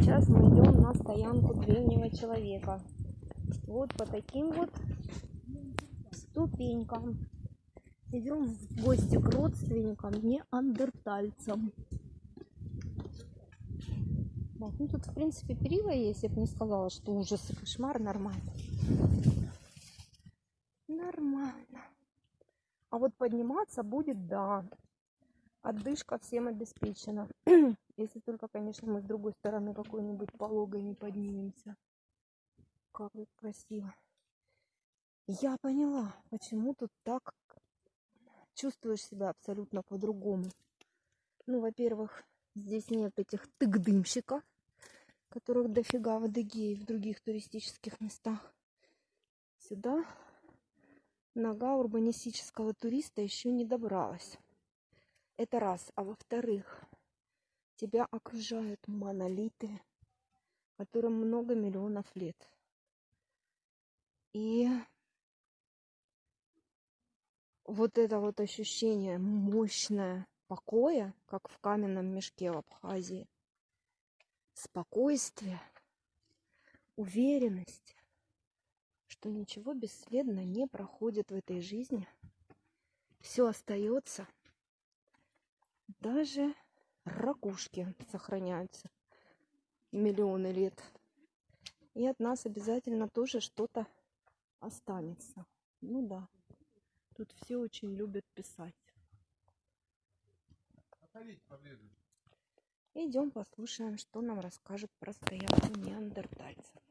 Сейчас мы идем на стоянку древнего человека. Вот по таким вот ступенькам. Идем в гости к родственникам, неандертальцам. Вот, ну тут, в принципе, перила есть. Я бы не сказала, что ужас и кошмар. Нормально. Нормально. А вот подниматься будет, да. Отдышка всем обеспечена. Если только, конечно, мы с другой стороны какой-нибудь пологой не поднимемся. Как тут красиво. Я поняла, почему тут так чувствуешь себя абсолютно по-другому. Ну, во-первых, здесь нет этих тык-дымщиков, которых дофига в Адыгее и в других туристических местах. Сюда нога урбанистического туриста еще не добралась. Это раз. А во-вторых, тебя окружают монолиты, которым много миллионов лет. И вот это вот ощущение мощное покоя, как в каменном мешке в Абхазии, спокойствие, уверенность, что ничего бесследно не проходит в этой жизни, все остается, даже ракушки сохраняются миллионы лет. И от нас обязательно тоже что-то останется. Ну да. Тут все очень любят писать. Идем послушаем, что нам расскажут про стоянку неандертальцев.